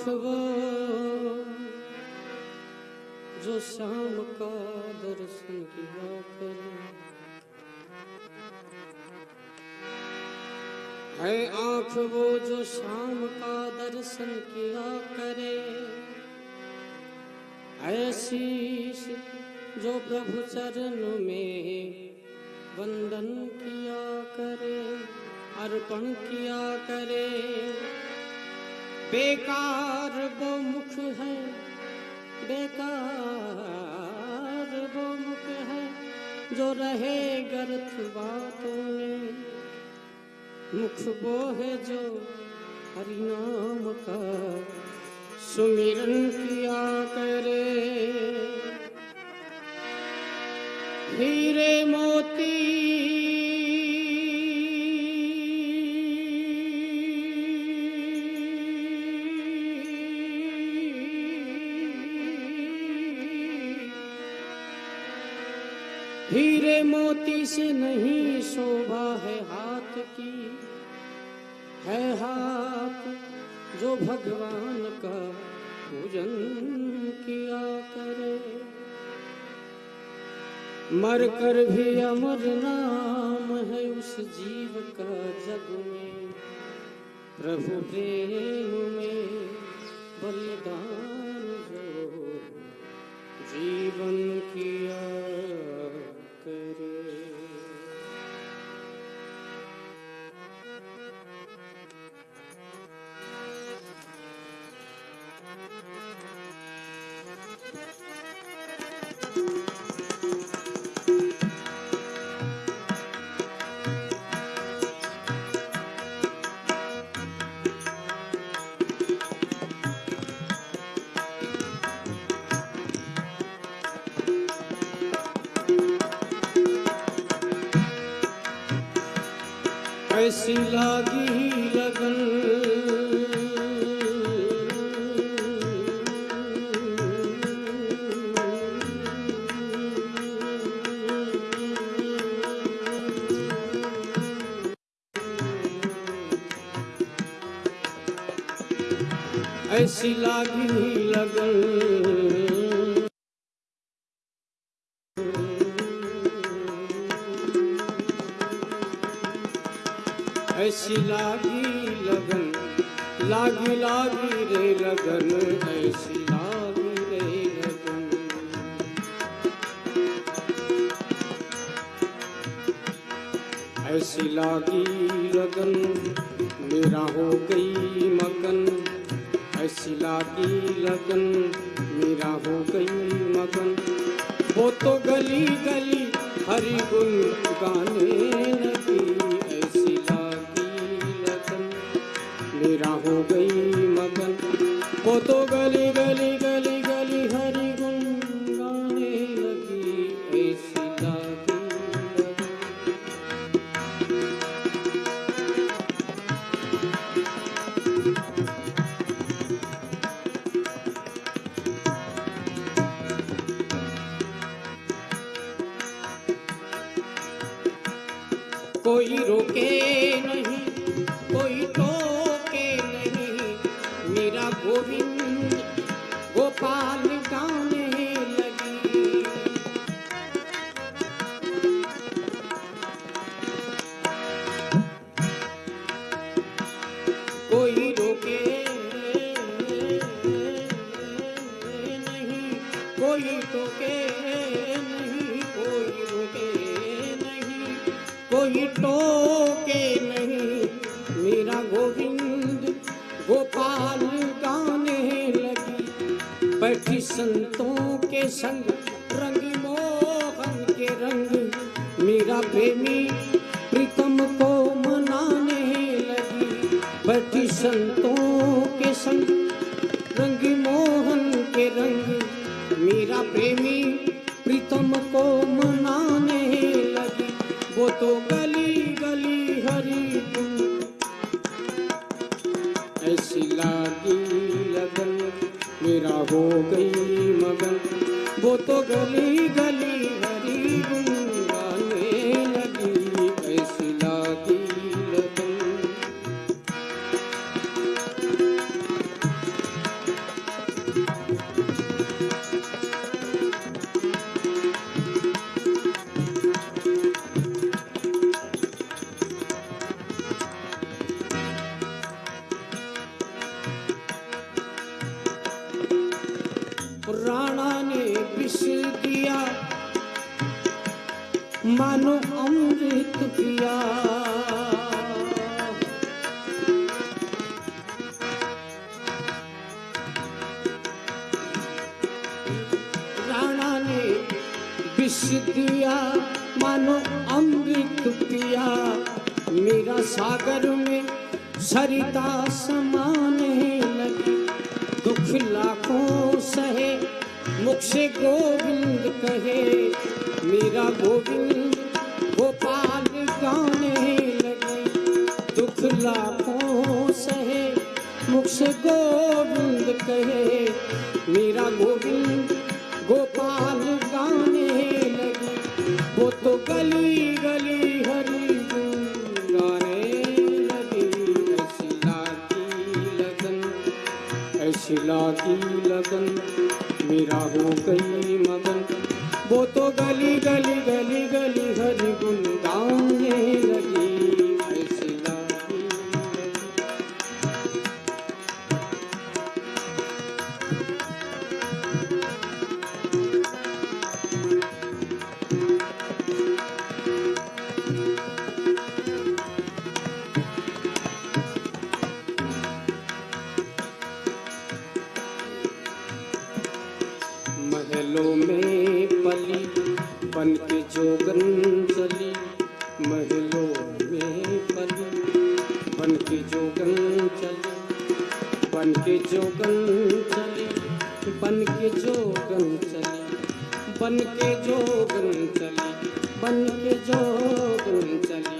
आँख वो जो शाम का दर्शन किया करे। है आँख वो जो शाम का दर्शन किया करे। ऐशीष जो प्रभु चरण में वंदन किया करे, अर्पण किया करे। बेकार वो मुख है, बेकार वो मुख है, जो रहे गर्थ बातों में। मुख वो है जो हरिनाम का सुमिरन किया करे। हीरे मोती मोती से नहीं शोभा है हाथ की। है हाथ जो भगवान का पूजन किया करे। मर कर भी अमर नाम है उस जीव का जग में। प्रभु प्रेम में बलिदान जो जीवन किया ऐसी लागी लगन ऐसी लागी लगन लागी लागी रे लगन, ऐसी लागी रे लगन। ऐसी लागी लगन, मेरा हो गई मगन। ऐसी लागी लगन, मेरा हो गई मगन। वो तो गली गली हरि गुण गाने लगी। हो गई मगन। वो तो गली गली गली गली हरि गुण गाने लगी ऐसी कोई रोके नहीं कोई नहीं, कोई रोके नहीं, कोई टोके नहीं। मेरा गोविंद गोपाल गाने लगी, बैठी संतों के संग, रंग मोहन के रंग। मेरा प्रेमी प्रीतम को मनाने लगी, बैठी संतों के संग मेरा प्रेमी, प्रीतम को मनाने लगी। वो तो गली गली हरी ऐसी लागी लगन, मेरा हो गई मगन। वो तो गली गली राणा ने विष दिया। मानो अमृत पिया। राणा ने विष दिया, मानो अमृत पिया। मेरा सागर में सरिता समान लगी दुख लाखों सहे मुख से गोविंद कहे, मेरा गोविंद गोपाल गाने लगे। दुख लाखों सहे मुख से गोविंद कहे, मेरा गोविंद गोपाल गाने लगे। वो तो गली गली ऐसी की लगन मेरा हो गई मगन। वो तो गली गली गली गली महलों में पली, बन के जोगन चली। महलों में पली, बन के जोगन चली। बन के जोगन चली, बन के जोगन चली। बन के जोगन चली, बन के जोगन चली।